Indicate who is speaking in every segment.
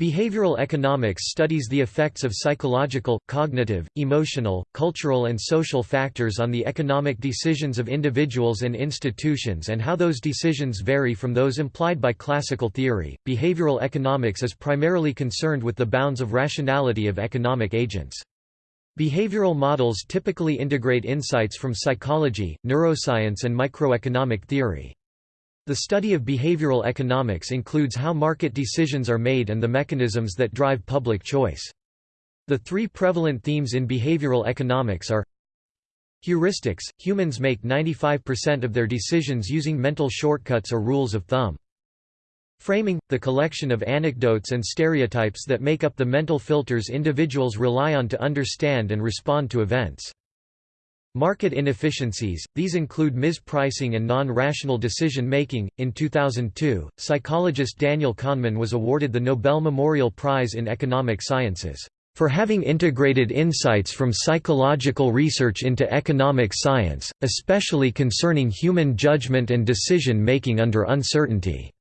Speaker 1: Behavioral economics studies the effects of psychological, cognitive, emotional, cultural and social factors on the economic decisions of individuals and institutions and how those decisions vary from those implied by classical theory. Behavioral economics is primarily concerned with the bounds of rationality of economic agents. Behavioral models typically integrate insights from psychology, neuroscience and microeconomic theory. The study of behavioral economics includes how market decisions are made and the mechanisms that drive public choice. The three prevalent themes in behavioral economics are Heuristics – Humans make 95% of their decisions using mental shortcuts or rules of thumb. Framing – the collection of anecdotes and stereotypes that make up the mental filters individuals rely on to understand and respond to events. Market inefficiencies, these include mispricing and non-rational decision-making. In 2002, psychologist Daniel Kahneman was awarded the Nobel Memorial Prize in Economic Sciences for having integrated insights from psychological research into economic science, especially concerning human judgment and decision-making under uncertainty.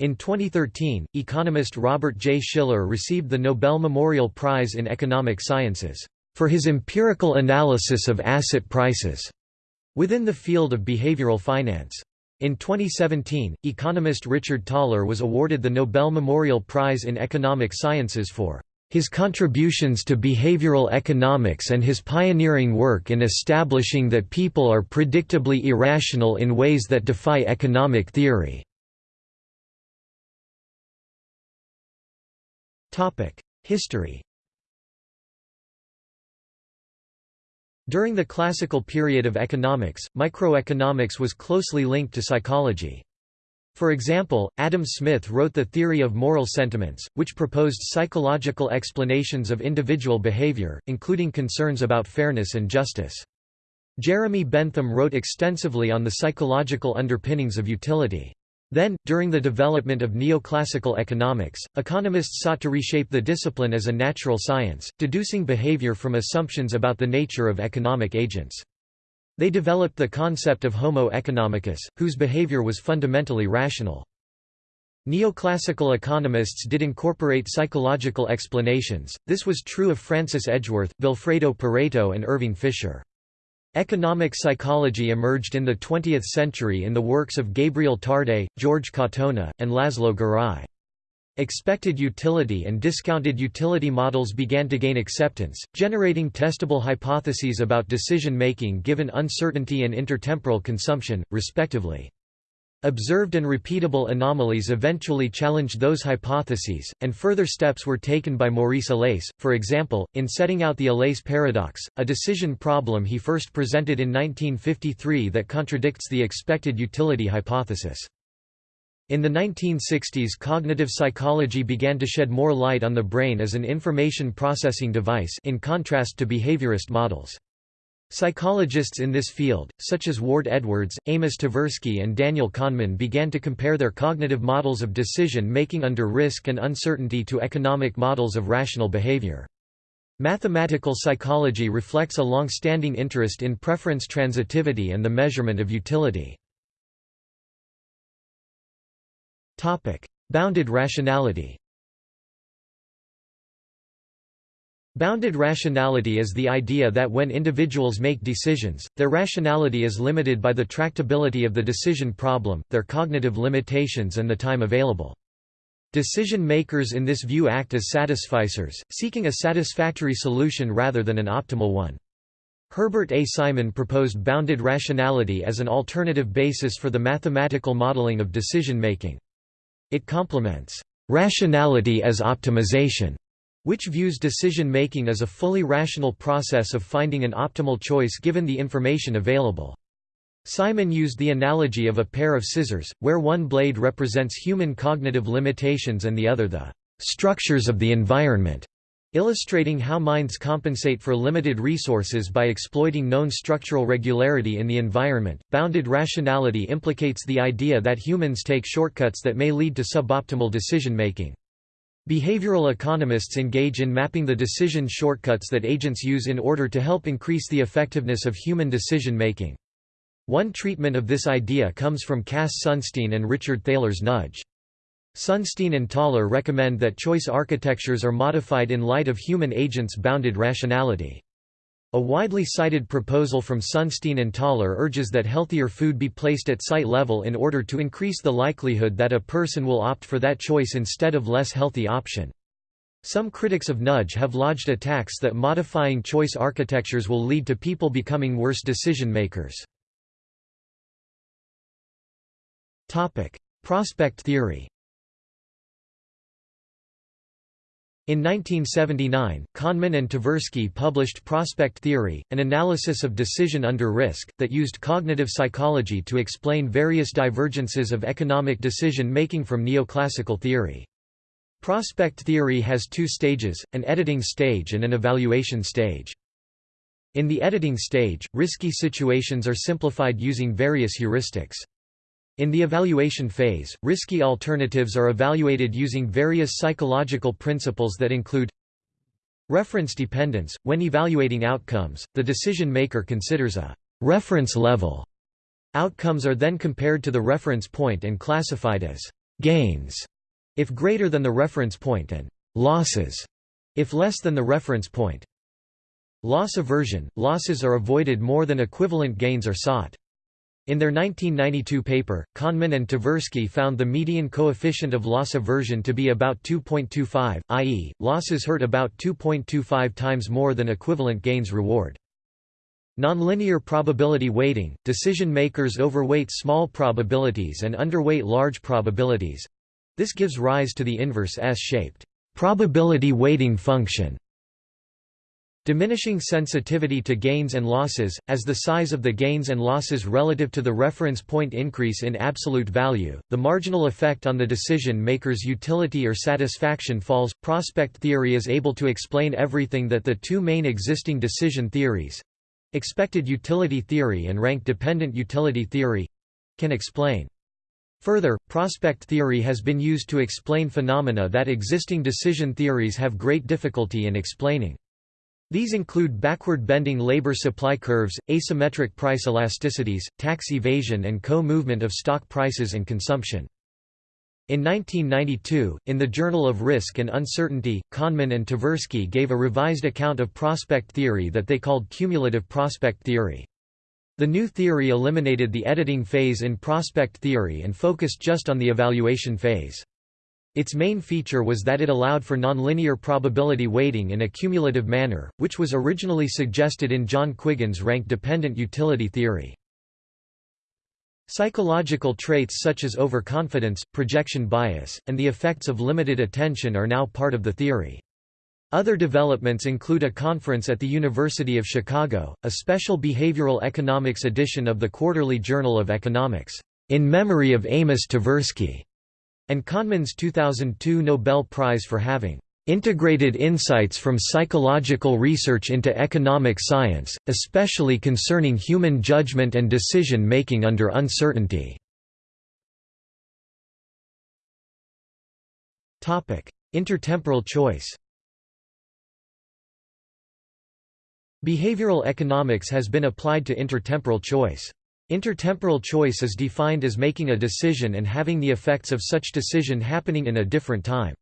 Speaker 1: In 2013, economist Robert J. Shiller received the Nobel Memorial Prize in Economic Sciences for his empirical analysis of asset prices within the field of behavioral finance. In 2017, economist Richard Thaler was awarded the Nobel Memorial Prize in Economic Sciences for his contributions to behavioral economics and his pioneering work in establishing that people are predictably irrational in ways that defy economic theory. History During the classical period of economics, microeconomics was closely linked to psychology. For example, Adam Smith wrote The Theory of Moral Sentiments, which proposed psychological explanations of individual behavior, including concerns about fairness and justice. Jeremy Bentham wrote extensively on the psychological underpinnings of utility. Then, during the development of neoclassical economics, economists sought to reshape the discipline as a natural science, deducing behavior from assumptions about the nature of economic agents. They developed the concept of homo economicus, whose behavior was fundamentally rational. Neoclassical economists did incorporate psychological explanations, this was true of Francis Edgeworth, Vilfredo Pareto and Irving Fisher. Economic psychology emerged in the 20th century in the works of Gabriel Tarde, George Katona, and Laszlo Garai. Expected utility and discounted utility models began to gain acceptance, generating testable hypotheses about decision-making given uncertainty and intertemporal consumption, respectively. Observed and repeatable anomalies eventually challenged those hypotheses, and further steps were taken by Maurice Allais, for example, in setting out the Allais paradox, a decision problem he first presented in 1953 that contradicts the expected utility hypothesis. In the 1960s cognitive psychology began to shed more light on the brain as an information processing device in contrast to behaviorist models. Psychologists in this field, such as Ward Edwards, Amos Tversky and Daniel Kahneman began to compare their cognitive models of decision-making under risk and uncertainty to economic models of rational behavior. Mathematical psychology reflects a long-standing interest in preference transitivity and the measurement of utility. Bounded rationality Bounded rationality is the idea that when individuals make decisions, their rationality is limited by the tractability of the decision problem, their cognitive limitations and the time available. Decision makers in this view act as satisficers, seeking a satisfactory solution rather than an optimal one. Herbert A. Simon proposed bounded rationality as an alternative basis for the mathematical modeling of decision making. It complements rationality as optimization which views decision-making as a fully rational process of finding an optimal choice given the information available. Simon used the analogy of a pair of scissors, where one blade represents human cognitive limitations and the other the structures of the environment, illustrating how minds compensate for limited resources by exploiting known structural regularity in the environment. Bounded rationality implicates the idea that humans take shortcuts that may lead to suboptimal decision making. Behavioral economists engage in mapping the decision shortcuts that agents use in order to help increase the effectiveness of human decision-making. One treatment of this idea comes from Cass Sunstein and Richard Thaler's nudge. Sunstein and Thaler recommend that choice architectures are modified in light of human agents' bounded rationality. A widely cited proposal from Sunstein and Thaler urges that healthier food be placed at sight level in order to increase the likelihood that a person will opt for that choice instead of less healthy option. Some critics of nudge have lodged attacks that modifying choice architectures will lead to people becoming worse decision makers. Prospect theory In 1979, Kahneman and Tversky published Prospect Theory, an analysis of decision under risk, that used cognitive psychology to explain various divergences of economic decision-making from neoclassical theory. Prospect theory has two stages, an editing stage and an evaluation stage. In the editing stage, risky situations are simplified using various heuristics. In the evaluation phase, risky alternatives are evaluated using various psychological principles that include reference dependence. When evaluating outcomes, the decision maker considers a reference level. Outcomes are then compared to the reference point and classified as gains if greater than the reference point and losses if less than the reference point. Loss aversion – losses are avoided more than equivalent gains are sought. In their 1992 paper, Kahneman and Tversky found the median coefficient of loss aversion to be about 2.25, i.e., losses hurt about 2.25 times more than equivalent gains reward. Nonlinear probability weighting – Decision makers overweight small probabilities and underweight large probabilities. This gives rise to the inverse S-shaped probability weighting function Diminishing sensitivity to gains and losses, as the size of the gains and losses relative to the reference point increase in absolute value, the marginal effect on the decision maker's utility or satisfaction falls. Prospect theory is able to explain everything that the two main existing decision theories expected utility theory and rank dependent utility theory can explain. Further, prospect theory has been used to explain phenomena that existing decision theories have great difficulty in explaining. These include backward-bending labor supply curves, asymmetric price elasticities, tax evasion and co-movement of stock prices and consumption. In 1992, in the Journal of Risk and Uncertainty, Kahneman and Tversky gave a revised account of prospect theory that they called cumulative prospect theory. The new theory eliminated the editing phase in prospect theory and focused just on the evaluation phase. Its main feature was that it allowed for nonlinear probability weighting in a cumulative manner, which was originally suggested in John Quiggin's rank-dependent utility theory. Psychological traits such as overconfidence, projection bias, and the effects of limited attention are now part of the theory. Other developments include a conference at the University of Chicago, a special behavioral economics edition of the Quarterly Journal of Economics, in memory of Amos Tversky, and Kahneman's 2002 Nobel Prize for having integrated insights from psychological research into economic science, especially concerning human judgment and decision-making under uncertainty." Intertemporal choice Behavioral economics has been applied to intertemporal choice. Intertemporal choice is defined as making a decision and having the effects of such decision happening in a different time.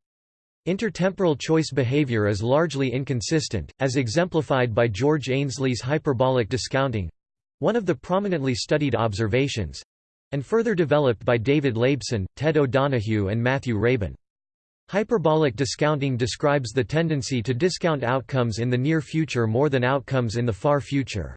Speaker 1: Intertemporal choice behavior is largely inconsistent, as exemplified by George Ainslie's hyperbolic discounting—one of the prominently studied observations—and further developed by David Laibson, Ted O'Donoghue and Matthew Rabin. Hyperbolic discounting describes the tendency to discount outcomes in the near future more than outcomes in the far future.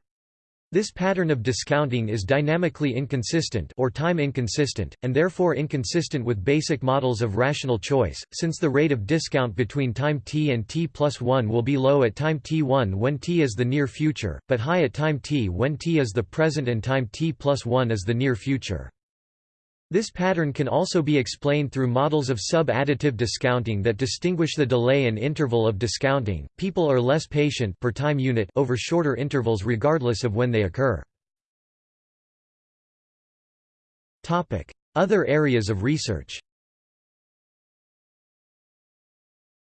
Speaker 1: This pattern of discounting is dynamically inconsistent or time inconsistent, and therefore inconsistent with basic models of rational choice, since the rate of discount between time t and t plus 1 will be low at time t1 when t is the near future, but high at time t when t is the present and time t plus 1 is the near future. This pattern can also be explained through models of sub-additive discounting that distinguish the delay and interval of discounting. People are less patient per time unit over shorter intervals regardless of when they occur. Topic: Other areas of research.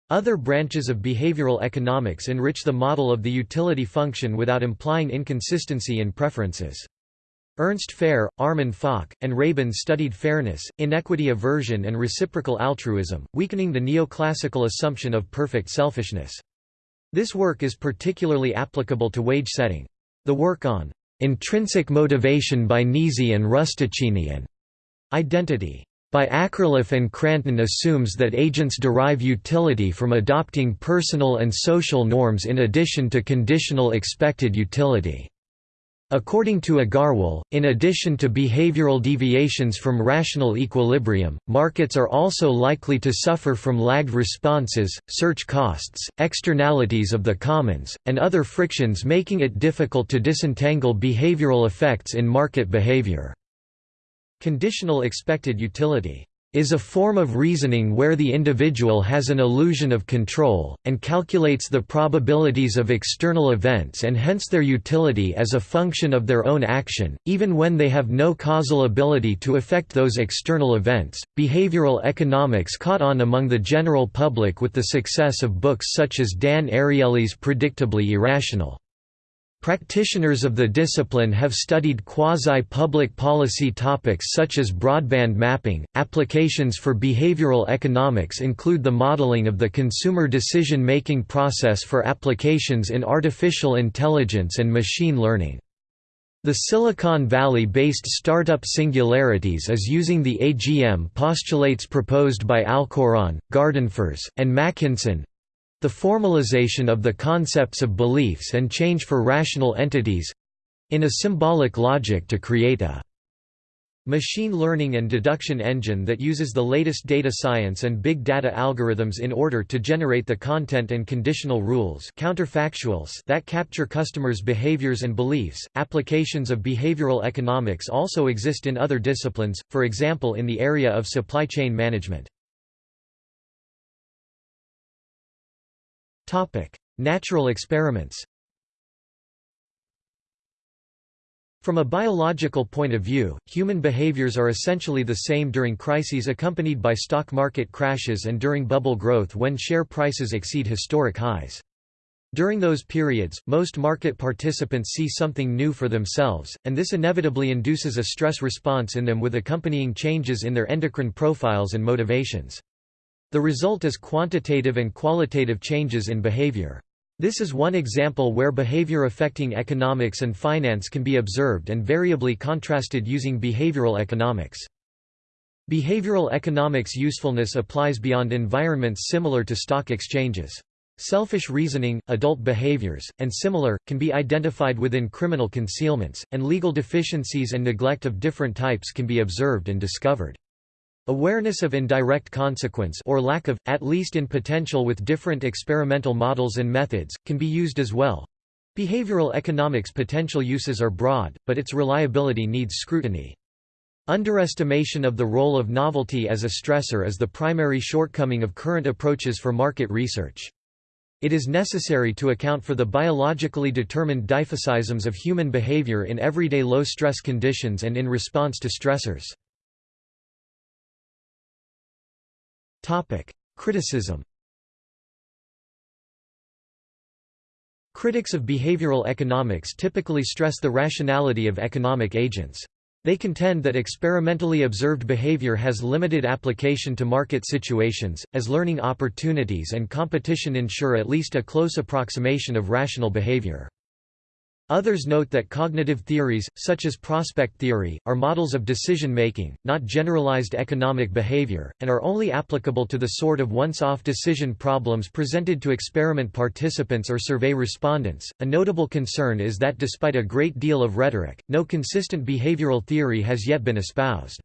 Speaker 1: Other branches of behavioral economics enrich the model of the utility function without implying inconsistency in preferences. Ernst Fehr, Armin Falk, and Rabin studied fairness, inequity aversion and reciprocal altruism, weakening the neoclassical assumption of perfect selfishness. This work is particularly applicable to wage setting. The work on "'Intrinsic Motivation' by Nisi and Rustichini and "'Identity' by Akerlof and Kranton assumes that agents derive utility from adopting personal and social norms in addition to conditional expected utility. According to Agarwal, in addition to behavioral deviations from rational equilibrium, markets are also likely to suffer from lagged responses, search costs, externalities of the commons, and other frictions making it difficult to disentangle behavioral effects in market behavior. Conditional expected utility is a form of reasoning where the individual has an illusion of control, and calculates the probabilities of external events and hence their utility as a function of their own action, even when they have no causal ability to affect those external events. Behavioral economics caught on among the general public with the success of books such as Dan Ariely's Predictably Irrational. Practitioners of the discipline have studied quasi-public policy topics such as broadband mapping. Applications for behavioral economics include the modeling of the consumer decision-making process for applications in artificial intelligence and machine learning. The Silicon Valley-based startup Singularities is using the AGM postulates proposed by Alchourrón, Gardenfors, and Makinson, the formalization of the concepts of beliefs and change for rational entities—in a symbolic logic to create a machine learning and deduction engine that uses the latest data science and big data algorithms in order to generate the content and conditional rules counterfactuals that capture customers' behaviors and beliefs. Applications of behavioral economics also exist in other disciplines, for example in the area of supply chain management. Natural experiments From a biological point of view, human behaviors are essentially the same during crises accompanied by stock market crashes and during bubble growth when share prices exceed historic highs. During those periods, most market participants see something new for themselves, and this inevitably induces a stress response in them with accompanying changes in their endocrine profiles and motivations. The result is quantitative and qualitative changes in behavior. This is one example where behavior affecting economics and finance can be observed and variably contrasted using behavioral economics. Behavioral economics usefulness applies beyond environments similar to stock exchanges. Selfish reasoning, adult behaviors, and similar, can be identified within criminal concealments, and legal deficiencies and neglect of different types can be observed and discovered. Awareness of indirect consequence or lack of, at least in potential with different experimental models and methods, can be used as well. Behavioral economics potential uses are broad, but its reliability needs scrutiny. Underestimation of the role of novelty as a stressor is the primary shortcoming of current approaches for market research. It is necessary to account for the biologically determined diphasisms of human behavior in everyday low-stress conditions and in response to stressors. Topic: Criticism. Critics of behavioral economics typically stress the rationality of economic agents. They contend that experimentally observed behavior has limited application to market situations, as learning opportunities and competition ensure at least a close approximation of rational behavior. Others note that cognitive theories, such as prospect theory, are models of decision-making, not generalized economic behavior, and are only applicable to the sort of once-off decision problems presented to experiment participants or survey respondents. A notable concern is that despite a great deal of rhetoric, no consistent behavioral theory has yet been espoused.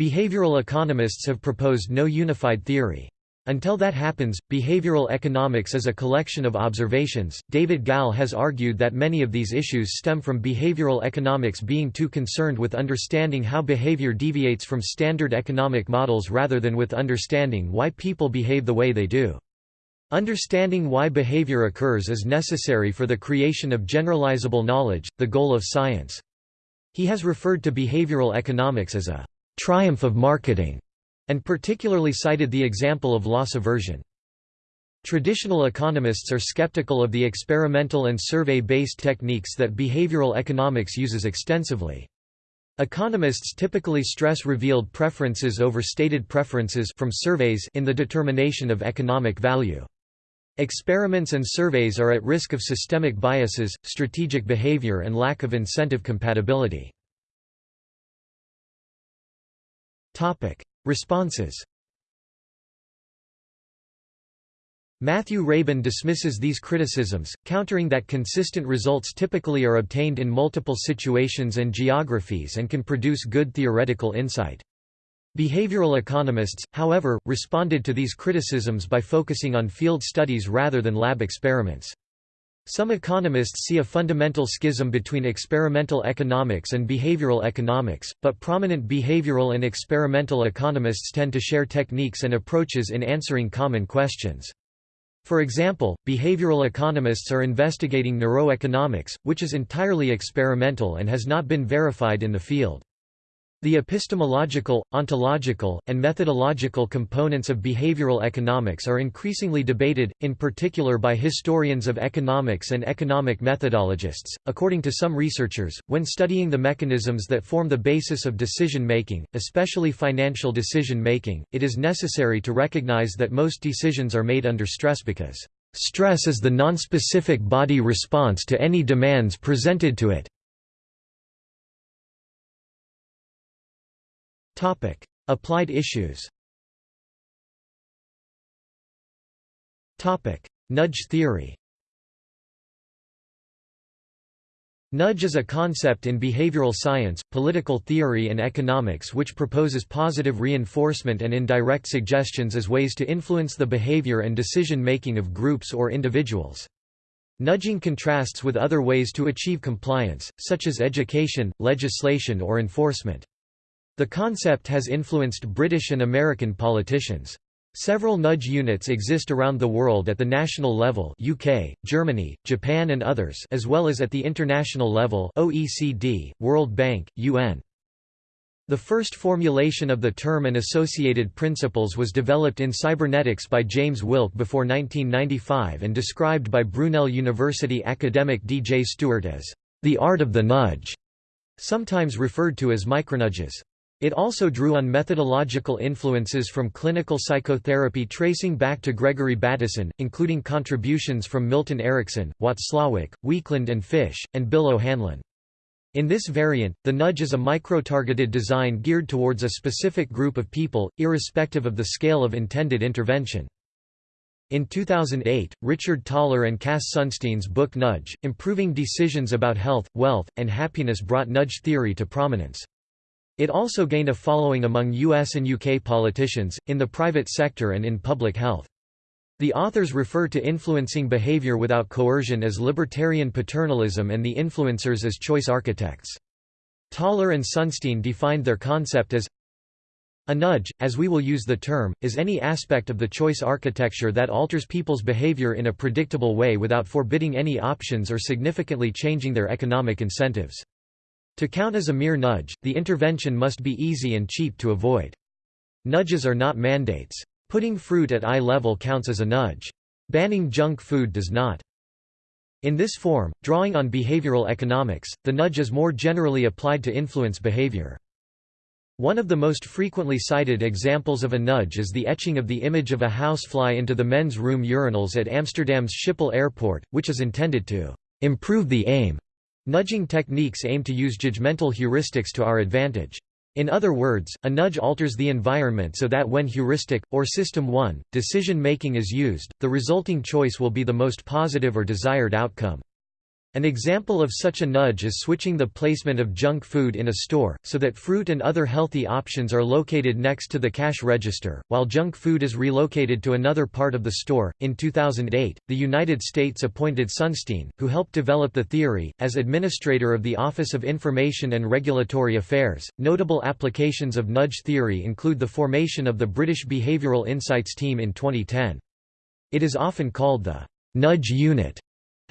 Speaker 1: Behavioral economists have proposed no unified theory. Until that happens, behavioral economics is a collection of observations. David Gal has argued that many of these issues stem from behavioral economics being too concerned with understanding how behavior deviates from standard economic models rather than with understanding why people behave the way they do. Understanding why behavior occurs is necessary for the creation of generalizable knowledge, the goal of science. He has referred to behavioral economics as a triumph of marketing and particularly cited the example of loss aversion. Traditional economists are skeptical of the experimental and survey-based techniques that behavioral economics uses extensively. Economists typically stress revealed preferences over stated preferences from surveys in the determination of economic value. Experiments and surveys are at risk of systemic biases, strategic behavior and lack of incentive compatibility. Responses Matthew Rabin dismisses these criticisms, countering that consistent results typically are obtained in multiple situations and geographies and can produce good theoretical insight. Behavioral economists, however, responded to these criticisms by focusing on field studies rather than lab experiments. Some economists see a fundamental schism between experimental economics and behavioral economics, but prominent behavioral and experimental economists tend to share techniques and approaches in answering common questions. For example, behavioral economists are investigating neuroeconomics, which is entirely experimental and has not been verified in the field. The epistemological, ontological, and methodological components of behavioral economics are increasingly debated, in particular by historians of economics and economic methodologists. According to some researchers, when studying the mechanisms that form the basis of decision making, especially financial decision making, it is necessary to recognize that most decisions are made under stress because stress is the nonspecific body response to any demands presented to it. Topic: Applied issues. Topic: Nudge theory. Nudge is a concept in behavioral science, political theory and economics which proposes positive reinforcement and indirect suggestions as ways to influence the behavior and decision-making of groups or individuals. Nudging contrasts with other ways to achieve compliance, such as education, legislation or enforcement. The concept has influenced British and American politicians. Several nudge units exist around the world at the national level UK, Germany, Japan and others as well as at the international level OECD, World Bank, UN. The first formulation of the term and associated principles was developed in cybernetics by James Wilk before 1995 and described by Brunel University academic D. J. Stewart as the art of the nudge, sometimes referred to as micronudges. It also drew on methodological influences from clinical psychotherapy tracing back to Gregory Bateson, including contributions from Milton Erickson, Watzlawick, Weakland and Fisch, and Bill O'Hanlon. In this variant, the nudge is a micro-targeted design geared towards a specific group of people, irrespective of the scale of intended intervention. In 2008, Richard Thaler and Cass Sunstein's book Nudge, Improving Decisions About Health, Wealth, and Happiness brought nudge theory to prominence. It also gained a following among US and UK politicians, in the private sector and in public health. The authors refer to influencing behavior without coercion as libertarian paternalism and the influencers as choice architects. Thaler and Sunstein defined their concept as a nudge, as we will use the term, is any aspect of the choice architecture that alters people's behavior in a predictable way without forbidding any options or significantly changing their economic incentives. To count as a mere nudge, the intervention must be easy and cheap to avoid. Nudges are not mandates. Putting fruit at eye level counts as a nudge. Banning junk food does not. In this form, drawing on behavioral economics, the nudge is more generally applied to influence behavior. One of the most frequently cited examples of a nudge is the etching of the image of a housefly into the men's room urinals at Amsterdam's Schiphol Airport, which is intended to improve the aim Nudging techniques aim to use judgmental heuristics to our advantage. In other words, a nudge alters the environment so that when heuristic, or system 1, decision-making is used, the resulting choice will be the most positive or desired outcome. An example of such a nudge is switching the placement of junk food in a store, so that fruit and other healthy options are located next to the cash register, while junk food is relocated to another part of the store. In 2008, the United States appointed Sunstein, who helped develop the theory, as administrator of the Office of Information and Regulatory Affairs. Notable applications of nudge theory include the formation of the British Behavioural Insights Team in 2010. It is often called the nudge unit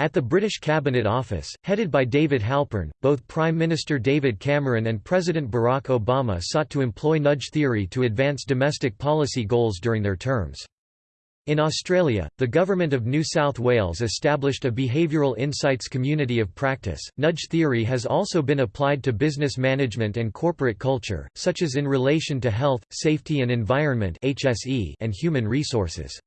Speaker 1: at the British Cabinet Office, headed by David Halpern, both Prime Minister David Cameron and President Barack Obama sought to employ nudge theory to advance domestic policy goals during their terms. In Australia, the Government of New South Wales established a behavioural insights community of practice. Nudge theory has also been applied to business management and corporate culture, such as in relation to health, safety and environment (HSE) and human resources.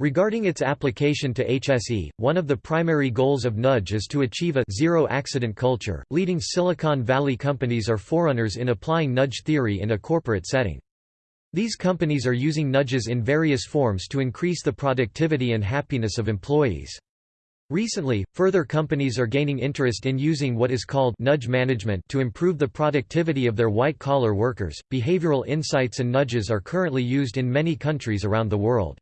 Speaker 1: Regarding its application to HSE, one of the primary goals of Nudge is to achieve a zero-accident culture. Leading Silicon Valley companies are forerunners in applying nudge theory in a corporate setting. These companies are using nudges in various forms to increase the productivity and happiness of employees. Recently, further companies are gaining interest in using what is called nudge management to improve the productivity of their white collar workers. Behavioral insights and nudges are currently used in many countries around the world.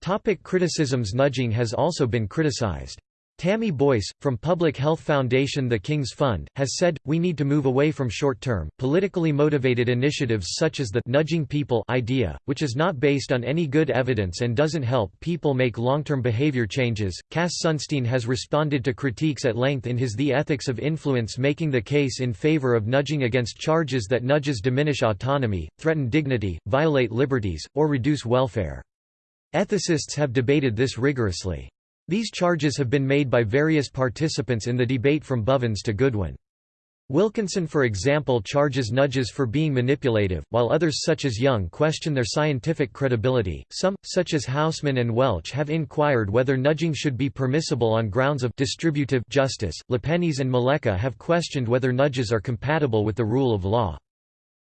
Speaker 1: Topic criticisms Nudging has also been criticized. Tammy Boyce, from Public Health Foundation The King's Fund, has said, we need to move away from short-term, politically motivated initiatives such as the «nudging people» idea, which is not based on any good evidence and doesn't help people make long-term behavior changes. Cass Sunstein has responded to critiques at length in his The Ethics of Influence making the case in favor of nudging against charges that nudges diminish autonomy, threaten dignity, violate liberties, or reduce welfare. Ethicists have debated this rigorously. These charges have been made by various participants in the debate from Bovens to Goodwin. Wilkinson for example charges nudges for being manipulative, while others such as Young question their scientific credibility. Some, such as Hausman and Welch have inquired whether nudging should be permissible on grounds of distributive justice. Lepenies and Małecka have questioned whether nudges are compatible with the rule of law.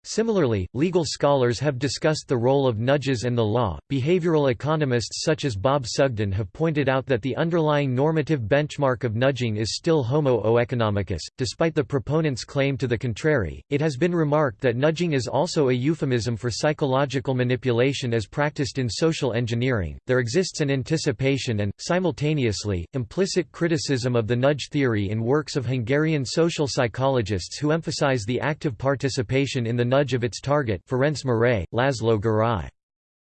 Speaker 1: Similarly, legal scholars have discussed the role of nudges and the law. Behavioral economists such as Bob Sugden have pointed out that the underlying normative benchmark of nudging is still homo economicus, despite the proponents' claim to the contrary. It has been remarked that nudging is also a euphemism for psychological manipulation as practiced in social engineering. There exists an anticipation and, simultaneously, implicit criticism of the nudge theory in works of Hungarian social psychologists who emphasize the active participation in the nudge of its target Ferenc Mérei, Laszlo Garai.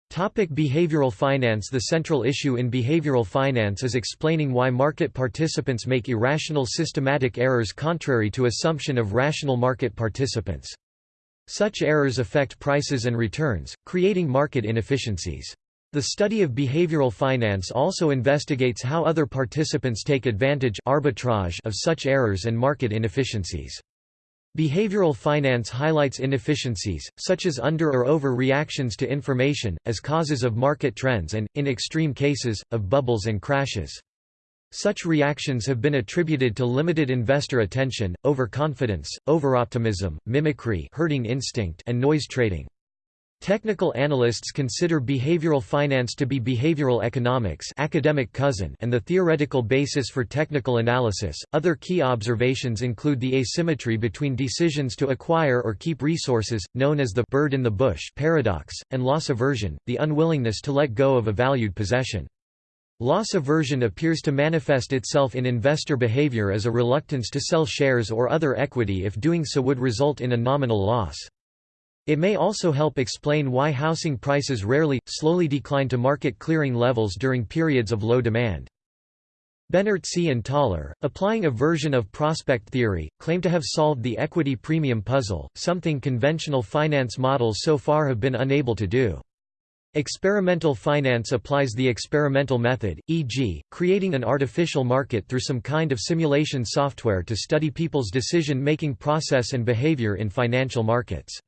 Speaker 1: Topic behavioral finance The central issue in behavioral finance is explaining why market participants make irrational systematic errors contrary to assumption of rational market participants. Such errors affect prices and returns, creating market inefficiencies. The study of behavioral finance also investigates how other participants take advantage arbitrage of such errors and market inefficiencies. Behavioral finance highlights inefficiencies, such as under or over reactions to information, as causes of market trends and, in extreme cases, of bubbles and crashes. Such reactions have been attributed to limited investor attention, overconfidence, overoptimism, mimicry herding instinct and noise trading. Technical analysts consider behavioral finance to be behavioral economics academic cousin and the theoretical basis for technical analysis. Other key observations include the asymmetry between decisions to acquire or keep resources, known as the bird in the bush paradox, and loss aversion, the unwillingness to let go of a valued possession. Loss aversion appears to manifest itself in investor behavior as a reluctance to sell shares or other equity if doing so would result in a nominal loss. It may also help explain why housing prices rarely, slowly decline to market clearing levels during periods of low demand. Benartzi and Thaler, applying a version of prospect theory, claim to have solved the equity premium puzzle, something conventional finance models so far have been unable to do. Experimental finance applies the experimental method, e.g., creating an artificial market through some kind of simulation software to study people's decision-making process and behavior in financial markets.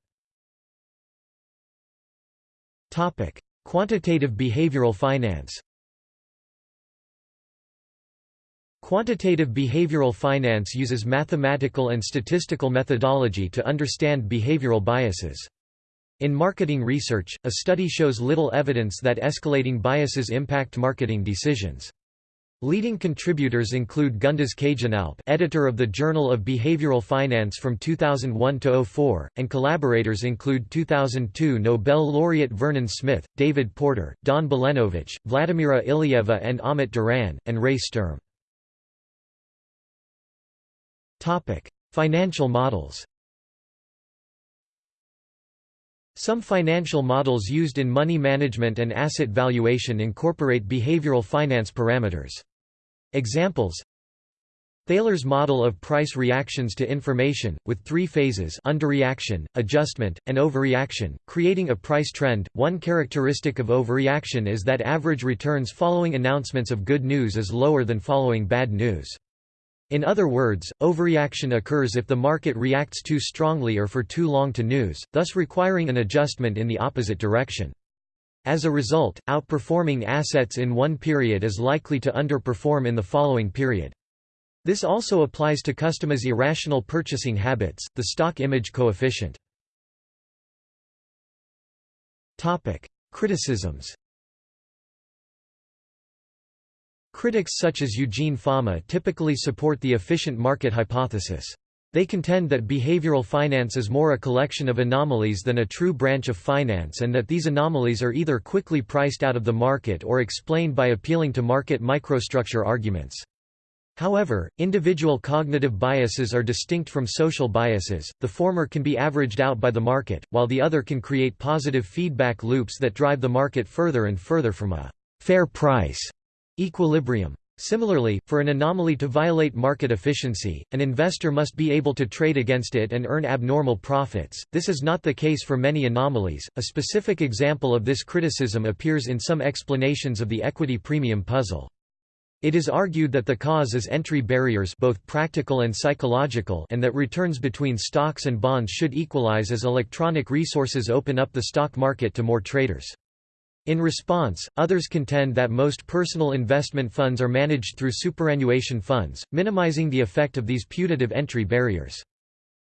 Speaker 1: Topic: Quantitative behavioral finance. Quantitative behavioral finance uses mathematical and statistical methodology to understand behavioral biases. In marketing research, a study shows little evidence that escalating biases impact marketing decisions. Leading contributors include Gunduz Caginalp editor of the Journal of Behavioral Finance from 2001 to 04, and collaborators include 2002 Nobel laureate Vernon Smith, David Porter, Don Balenovich, Vladimira Ilieva and Ahmet Duran, and Ray Sturm. Financial models Some financial models used in money management and asset valuation incorporate behavioral finance parameters. Examples Thaler's model of price reactions to information, with three phases underreaction, adjustment, and overreaction, creating a price trend. One characteristic of overreaction is that average returns following announcements of good news is lower than following bad news. In other words, overreaction occurs if the market reacts too strongly or for too long to news, thus requiring an adjustment in the opposite direction. As a result, outperforming assets in one period is likely to underperform in the following period. This also applies to customers' irrational purchasing habits, the stock image coefficient. Topic: Criticisms Critics such as Eugene Fama typically support the efficient market hypothesis. They contend that behavioral finance is more a collection of anomalies than a true branch of finance and that these anomalies are either quickly priced out of the market or explained by appealing to market microstructure arguments. However, individual cognitive biases are distinct from social biases, the former can be averaged out by the market, while the other can create positive feedback loops that drive the market further and further from a «fair price» equilibrium. Similarly, for an anomaly to violate market efficiency, an investor must be able to trade against it and earn abnormal profits. This is not the case for many anomalies. A specific example of this criticism appears in some explanations of the equity premium puzzle. It is argued that the cause is entry barriers both practical and psychological and that returns between stocks and bonds should equalize as electronic resources open up the stock market to more traders. In response, others contend that most personal investment funds are managed through superannuation funds, minimizing the effect of these putative entry barriers.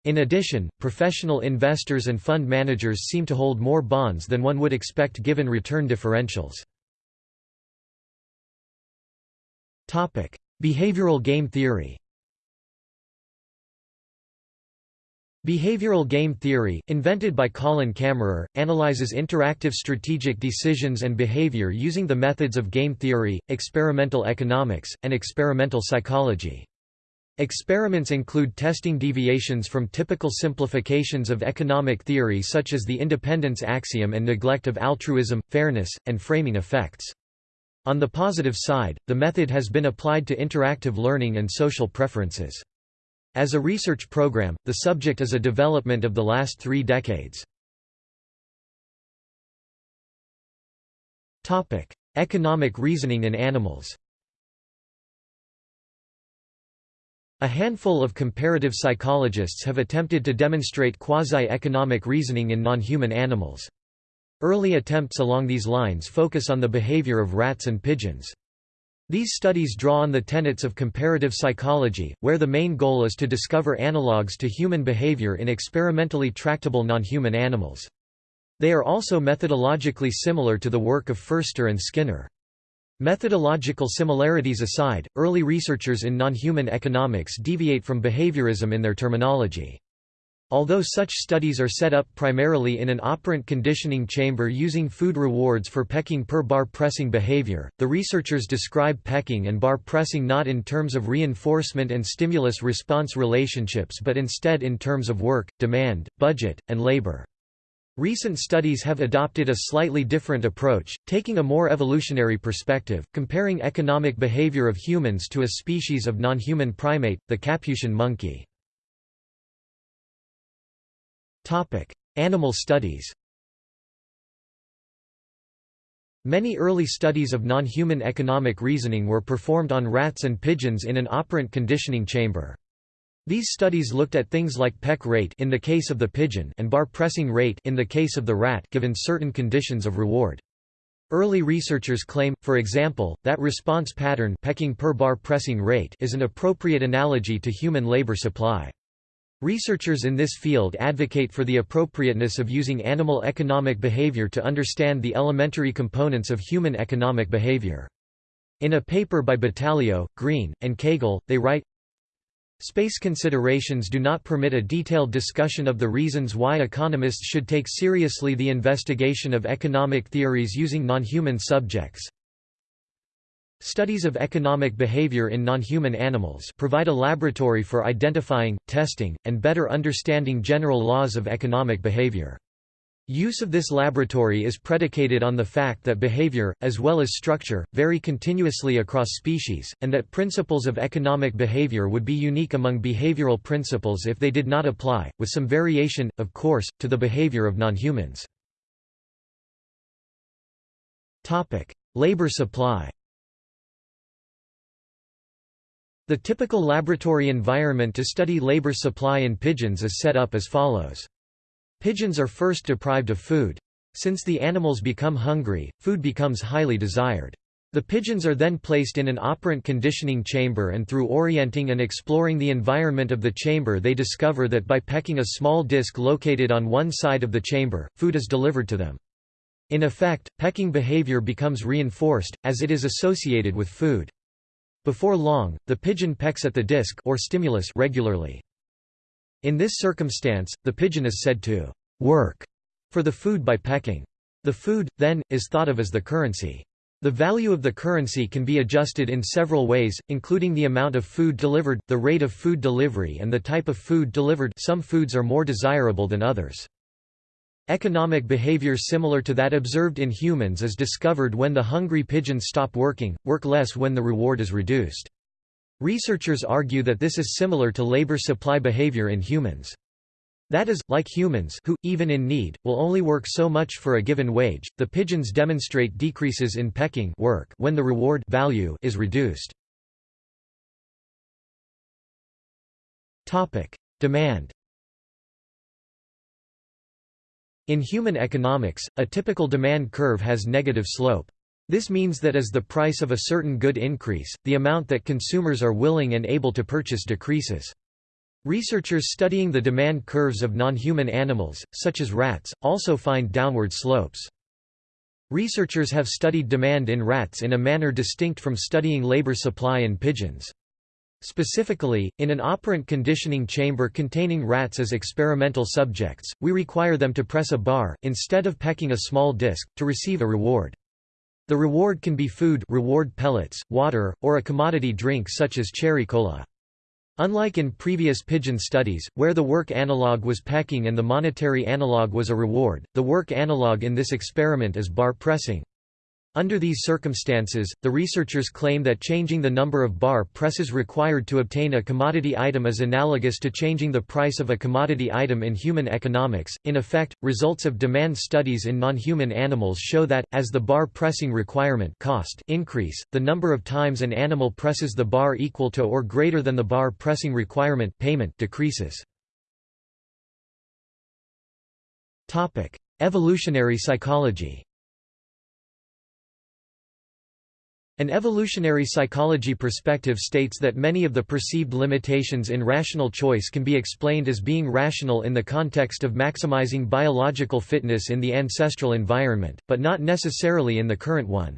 Speaker 1: In addition, professional investors and fund managers seem to hold more bonds than one would expect given return differentials. Behavioral game theory. Behavioral game theory, invented by Colin Camerer, analyzes interactive strategic decisions and behavior using the methods of game theory, experimental economics, and experimental psychology. Experiments include testing deviations from typical simplifications of economic theory such as the independence axiom and neglect of altruism, fairness, and framing effects. On the positive side, the method has been applied to interactive learning and social preferences. As a research program, the subject is a development of the last three decades. Economic reasoning in animals A handful of comparative psychologists have attempted to demonstrate quasi-economic reasoning in non-human animals. Early attempts along these lines focus on the behavior of rats and pigeons. These studies draw on the tenets of comparative psychology, where the main goal is to discover analogues to human behavior in experimentally tractable non-human animals. They are also methodologically similar to the work of Ferster and Skinner. Methodological similarities aside, early researchers in non-human economics deviate from behaviorism in their terminology. Although such studies are set up primarily in an operant conditioning chamber using food rewards for pecking per bar pressing behavior, the researchers describe pecking and bar pressing not in terms of reinforcement and stimulus-response relationships but instead in terms of work, demand, budget, and labor. Recent studies have adopted a slightly different approach, taking a more evolutionary perspective, comparing economic behavior of humans to a species of non-human primate, the Capuchin monkey. Topic: Animal studies. Many early studies of non-human economic reasoning were performed on rats and pigeons in an operant conditioning chamber. These studies looked at things like peck rate in the case of the pigeon and bar pressing rate in the case of the rat given certain conditions of reward. Early researchers claim, for example, that response pattern pecking per bar pressing rate is an appropriate analogy to human labor supply. Researchers in this field advocate for the appropriateness of using animal economic behavior to understand the elementary components of human economic behavior. In a paper by Battalio, Green, and Kagel, they write, Space considerations do not permit a detailed discussion of the reasons why economists should take seriously the investigation of economic theories using non-human subjects. Studies of economic behavior in non-human animals provide a laboratory for identifying, testing, and better understanding general laws of economic behavior. Use of this laboratory is predicated on the fact that behavior, as well as structure, vary continuously across species, and that principles of economic behavior would be unique among behavioral principles if they did not apply, with some variation, of course, to the behavior of non-humans. Labor supply The typical laboratory environment to study labor supply in pigeons is set up as follows. Pigeons are first deprived of food. Since the animals become hungry, food becomes highly desired. The pigeons are then placed in an operant conditioning chamber and through orienting and exploring the environment of the chamber they discover that by pecking a small disc located on one side of the chamber, food is delivered to them. In effect, pecking behavior becomes reinforced, as it is associated with food. Before long, the pigeon pecks at the disc or stimulus regularly. In this circumstance, the pigeon is said to work for the food by pecking. The food, then, is thought of as the currency. The value of the currency can be adjusted in several ways, including the amount of food delivered, the rate of food delivery and the type of food delivered some foods are more desirable than others. Economic behavior similar to that observed in humans is discovered when the hungry pigeons stop working, work less when the reward is reduced. Researchers argue that this is similar to labor supply behavior in humans. That is, like humans who, even in need, will only work so much for a given wage, the pigeons demonstrate decreases in pecking work when the reward value is reduced. Demand In human economics, a typical demand curve has negative slope. This means that as the price of a certain good increase, the amount that consumers are willing and able to purchase decreases. Researchers studying the demand curves of non-human animals, such as rats, also find downward slopes. Researchers have studied demand in rats in a manner distinct from studying labor supply in pigeons. Specifically, in an operant conditioning chamber containing rats as experimental subjects, we require them to press a bar, instead of pecking a small disc, to receive a reward. The reward can be food reward pellets, water, or a commodity drink such as cherry cola. Unlike in previous pigeon studies, where the work analog was pecking and the monetary analog was a reward, the work analog in this experiment is bar pressing. Under these circumstances, the researchers claim that changing the number of bar presses required to obtain a commodity item is analogous to changing the price of a commodity item in human economics. In effect, results of demand studies in non-human animals show that, as the bar pressing requirement cost increase, the number of times an animal presses the bar equal to or greater than the bar pressing requirement payment decreases. Topic: Evolutionary psychology An evolutionary psychology perspective states that many of the perceived limitations in rational choice can be explained as being rational in the context of maximizing biological fitness in the ancestral environment, but not necessarily in the current one.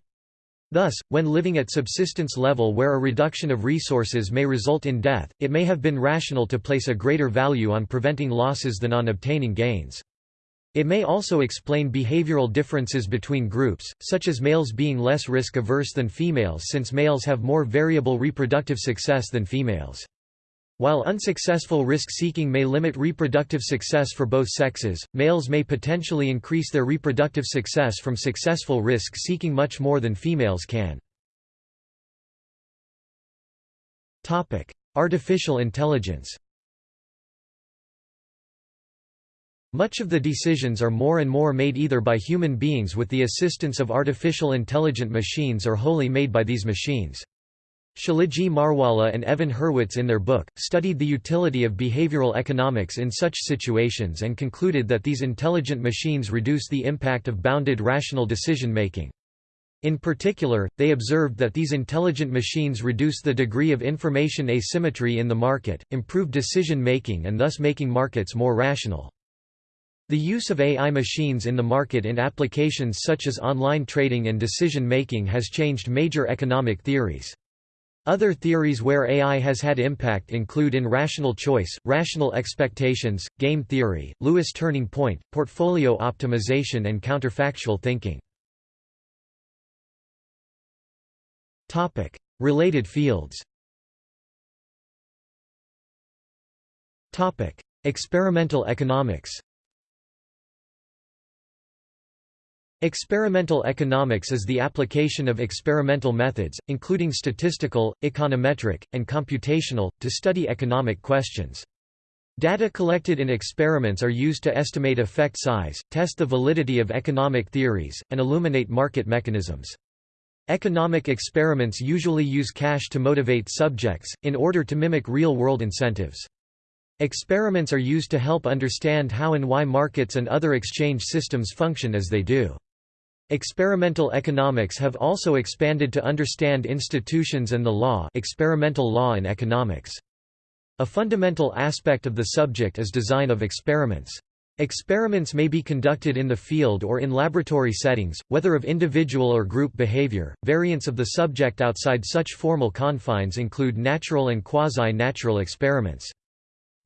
Speaker 1: Thus, when living at subsistence level where a reduction of resources may result in death, it may have been rational to place a greater value on preventing losses than on obtaining gains. It may also explain behavioral differences between groups, such as males being less risk-averse than females since males have more variable reproductive success than females. While unsuccessful risk-seeking may limit reproductive success for both sexes, males may potentially increase their reproductive success from successful risk-seeking much more than females can. Artificial intelligence Much of the decisions are more and more made either by human beings with the assistance of artificial intelligent machines or wholly made by these machines. Tshilidzi Marwala and Evan Hurwitz in their book, studied the utility of behavioral economics in such situations and concluded that these intelligent machines reduce the impact of bounded rational decision-making. In particular, they observed that these intelligent machines reduce the degree of information asymmetry in the market, improve decision-making and thus making markets more rational. The use of AI machines in the market in applications such as online trading and decision-making has changed major economic theories. Other theories where AI has had impact include in rational choice, rational expectations, game theory, Lewis turning point, portfolio optimization and counterfactual thinking. Topic: Related fields Topic: Experimental economics Experimental economics is the application of experimental methods, including statistical, econometric, and computational, to study economic questions. Data collected in experiments are used to estimate effect size, test the validity of economic theories, and illuminate market mechanisms. Economic experiments usually use cash to motivate subjects, in order to mimic real-world incentives. Experiments are used to help understand how and why markets and other exchange systems function as they do. Experimental economics have also expanded to understand institutions and the law experimental law in economics. A fundamental aspect of the subject is design of experiments. Experiments may be conducted in the field or in laboratory settings, whether of individual or group behavior. Variants of the subject outside such formal confines include natural and quasi-natural experiments.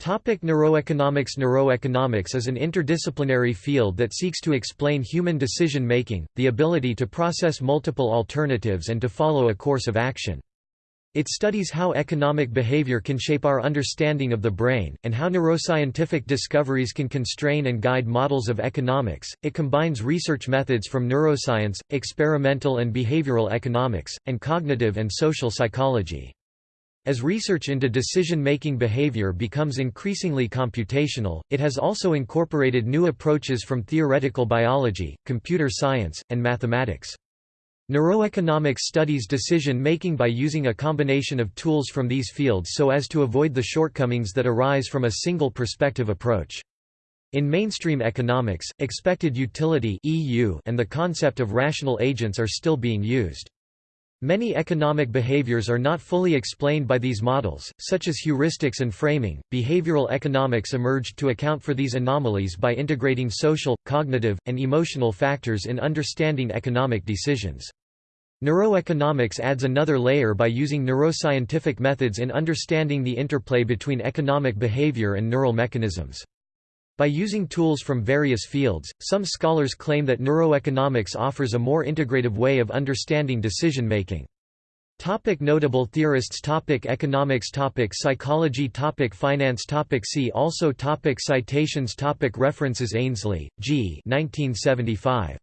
Speaker 1: Topic neuroeconomics Neuroeconomics is an interdisciplinary field that seeks to explain human decision-making, the ability to process multiple alternatives and to follow a course of action. It studies how economic behavior can shape our understanding of the brain, and how neuroscientific discoveries can constrain and guide models of economics. It combines research methods from neuroscience, experimental and behavioral economics, and cognitive and social psychology. As research into decision-making behavior becomes increasingly computational, it has also incorporated new approaches from theoretical biology, computer science, and mathematics. Neuroeconomics studies decision-making by using a combination of tools from these fields so as to avoid the shortcomings that arise from a single perspective approach. In mainstream economics, expected utility and the concept of rational agents are still being used. Many economic behaviors are not fully explained by these models, such as heuristics and framing. Behavioral economics emerged to account for these anomalies by integrating social, cognitive, and emotional factors in understanding economic decisions. Neuroeconomics adds another layer by using neuroscientific methods in understanding the interplay between economic behavior and neural mechanisms. By using tools from various fields, some scholars claim that neuroeconomics offers a more integrative way of understanding decision-making. Topic notable theorists topic Economics topic Psychology topic Finance topic See also topic Citations topic References Ainslie, G. 1975.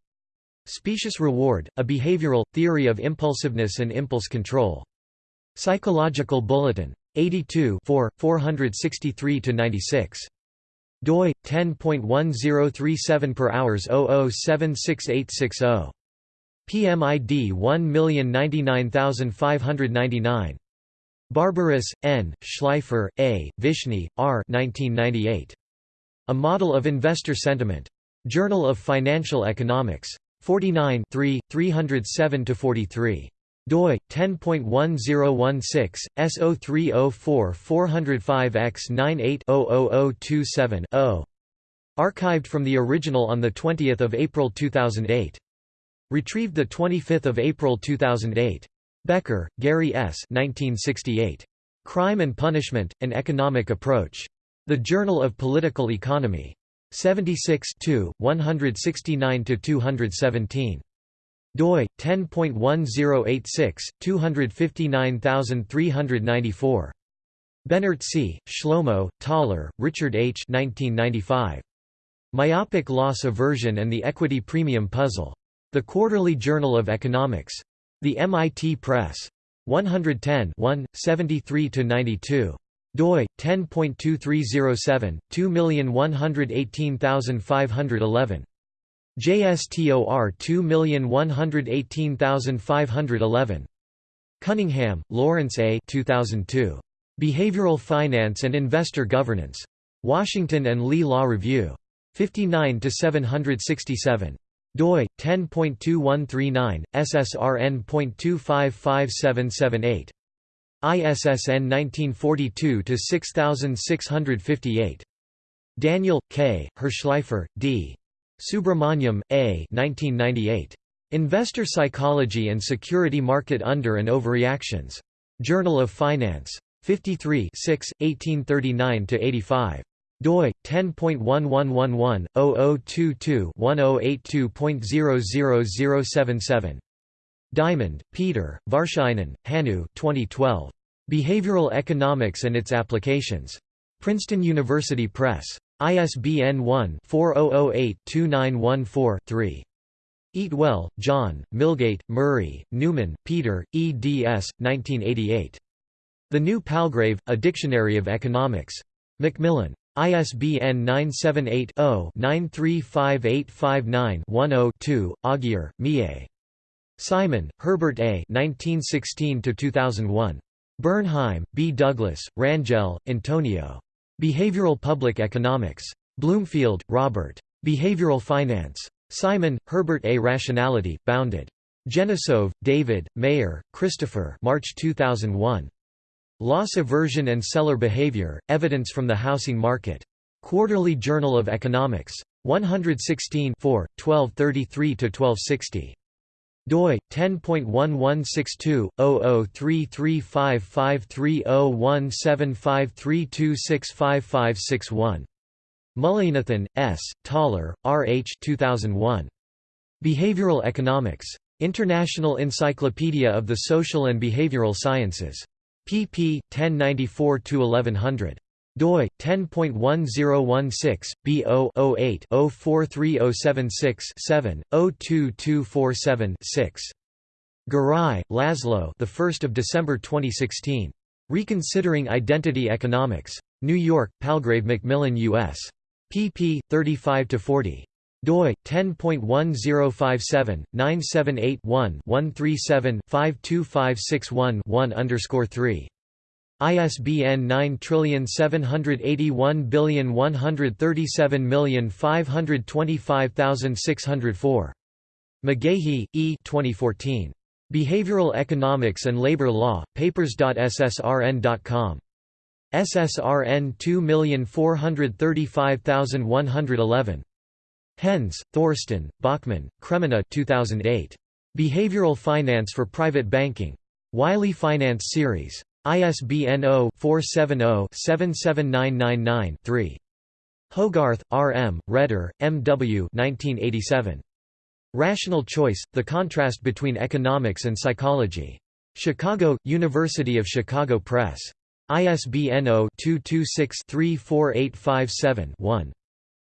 Speaker 1: Specious reward, a behavioral, theory of impulsiveness and impulse control. Psychological Bulletin. 82 463–96. Doi, 10.1037 per hours 0076860. PMID 1099599. Barberis, N., Shleifer, A., Vishny, R. 1998. A Model of Investor Sentiment. Journal of Financial Economics. 49 307–43 doi 10.1016 S0304 405x98 00027 Archived from the original on the 20th of April 2008. Retrieved the 25th of April 2008. Becker, Gary S. 1968. Crime and Punishment: An Economic Approach. The Journal of Political Economy. 76 169 217 doi 10.1086 259394 Benartzi, Shlomo, Thaler, Richard H. 1995. Myopic Loss Aversion and the Equity Premium Puzzle. The Quarterly Journal of Economics. The MIT Press. 110 73–92 doi 10.2307 2118511 JSTOR 2118511 Cunningham, Lawrence A. 2002. Behavioral Finance and Investor Governance. Washington and Lee Law Review. 59 767 doi 10.2139 ssrn.255778 ISSN 1942-6658. Daniel, K., Hirshleifer, D. Subrahmanyam, A. 1998. Investor Psychology and Security Market Under and Overreactions. Journal of Finance. 53 6, 1839–85 doi 10.1111/0022-1082.00077 Diamond, Peter, Vartiainen, Hannu 2012. Behavioral Economics and Its Applications. Princeton University Press. ISBN 1-4008-2914-3. Eatwell, John, Milgate, Murray, Newman, Peter, eds. 1988. The New Palgrave, A Dictionary of Economics. Macmillan. ISBN 978-0-935859-10-2, Augier, Mie. Simon, Herbert A. 1916–2001. Bernheim, B. Douglas, Rangel, Antonio. Behavioral Public Economics. Bloomfield, Robert. Behavioral Finance. Simon, Herbert A. Rationality, Bounded. Genesove, David, Mayer, Christopher March 2001. Loss aversion and seller behavior, evidence from the housing market. Quarterly Journal of Economics. 116 1233–1260 doi 10.1162/003355301753265561. Mullainathan, S., Thaler, R. H. 2001. Behavioral Economics. International Encyclopedia of the Social and Behavioral Sciences. pp. 1094–1100 doi 10.1016 bo 08 043076 7 02247 6 Garai, Laszlo. The 1st of December 2016. Reconsidering Identity Economics. New York: Palgrave Macmillan U.S. pp. 35 to 40 doi 10.1057 978 one 137 52561 1 3 ISBN 9781137525604. McGaughey, E. 2014. Behavioral Economics and Labor Law, papers.ssrn.com. SSRN 2435111. Hens, Thorsten, Bachmann, Kremena 2008. Behavioral Finance for Private Banking. Wiley Finance Series. ISBN 0-470-77999-3. Hogarth, R. M., Reder, M. W. 1987. Rational Choice, The Contrast Between Economics and Psychology. Chicago, University of Chicago Press. ISBN 0-226-34857-1.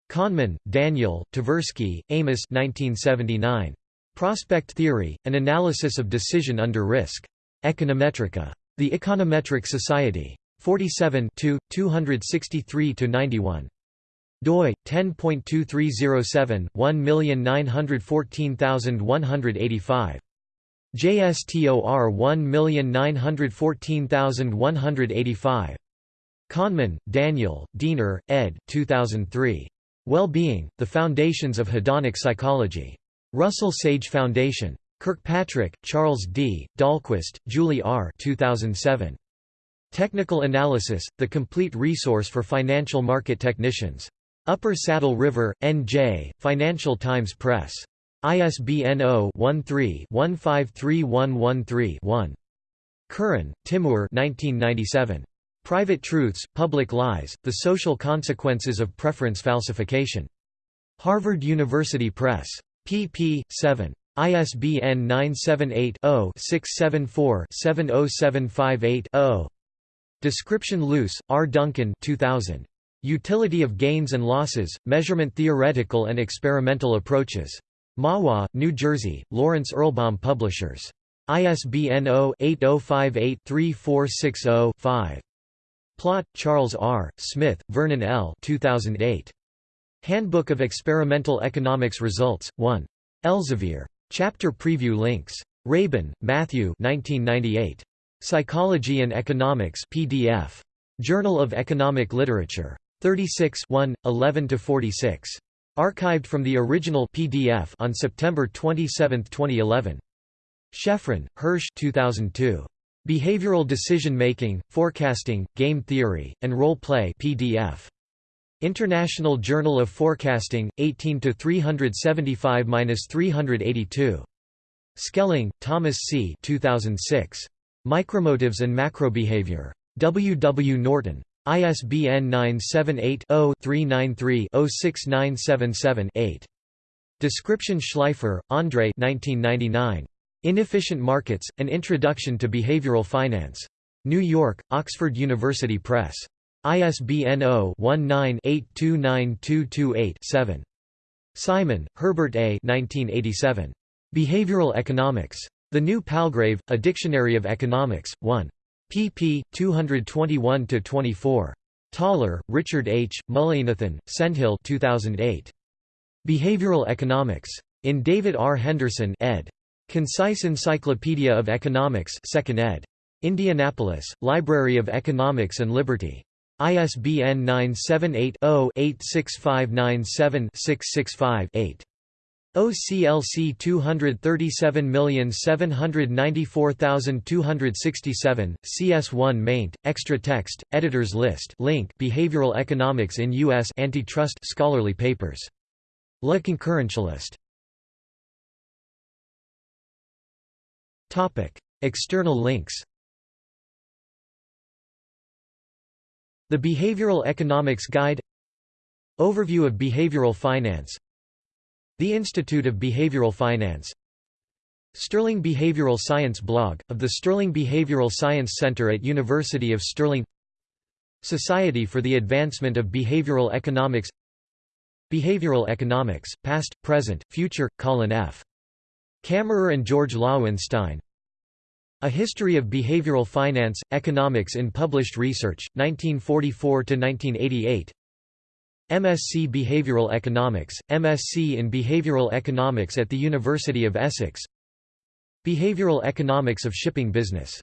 Speaker 1: Kahneman, Daniel, Tversky, Amos 1979. Prospect Theory, An Analysis of Decision Under Risk. Econometrica. The Econometric Society. 47 263–91 doi 10.2307 1914185 JSTOR 1914185 Kahneman, Daniel, Diener, ed. 2003. Well-being: The Foundations of Hedonic Psychology. Russell Sage Foundation. Kirkpatrick, Charles D., Dahlquist, Julie R. 2007. Technical Analysis, the complete resource for financial market technicians. Upper Saddle River, N.J., Financial Times Press. ISBN 0-13-153113-1. Kuran, Timur 1997. Private Truths, Public Lies, The Social Consequences of Preference Falsification. Harvard University Press. pp. 7. ISBN 978-0-674-70758-0. Description Luce, R. Duncan 2000. Utility of Gains and Losses, Measurement Theoretical and Experimental Approaches. Mahwah, New Jersey, Lawrence Erlbaum Publishers. ISBN 0-8058-3460-5. Plott, Charles R., Smith, Vernon L. 2008. Handbook of Experimental Economics Results, 1. Elsevier. Chapter preview links. Rabin, Matthew 1998. Psychology and Economics PDF. Journal of Economic Literature. 36 1, 11–46. Archived from the original PDF on September 27, 2011. Shefrin, Hersh 2002. Behavioral Decision Making, Forecasting, Game Theory, and Role Play PDF. International Journal of Forecasting, 18 375-382. Schelling, Thomas C. 2006. Micromotives and Macrobehavior. W. W. Norton. ISBN 978-0-393-06977-8. Description Shleifer, Andre Inefficient Markets, An Introduction to Behavioral Finance. New York, Oxford University Press. ISBN 0-19-829228-7. Simon, Herbert A. 1987. Behavioral Economics. The New Palgrave, A Dictionary of Economics, 1. pp. 221–24. Thaler, Richard H., Mullainathan, Sendhil 2008. Behavioral Economics. In David R. Henderson ed. Concise Encyclopedia of Economics 2nd ed. Indianapolis, Library of Economics and Liberty. ISBN 978-0-86597-665-8. OCLC 237794267, CS1 maint, extra text, editors list link Behavioral Economics in U.S. Antitrust Scholarly Papers. Le Concurrentialist. External links The Behavioral Economics Guide. Overview of behavioral finance. The Institute of Behavioral Finance. Stirling Behavioral Science blog, of the Stirling Behavioral Science Center at University of Stirling Society for the Advancement of Behavioral Economics. Behavioral Economics, Past, Present, Future, Colin F. Camerer and George Loewenstein A History of Behavioral Finance, Economics in Published Research, 1944–1988 MSc Behavioral Economics, MSc in Behavioral Economics at the University of Essex. Behavioral Economics of Shipping Business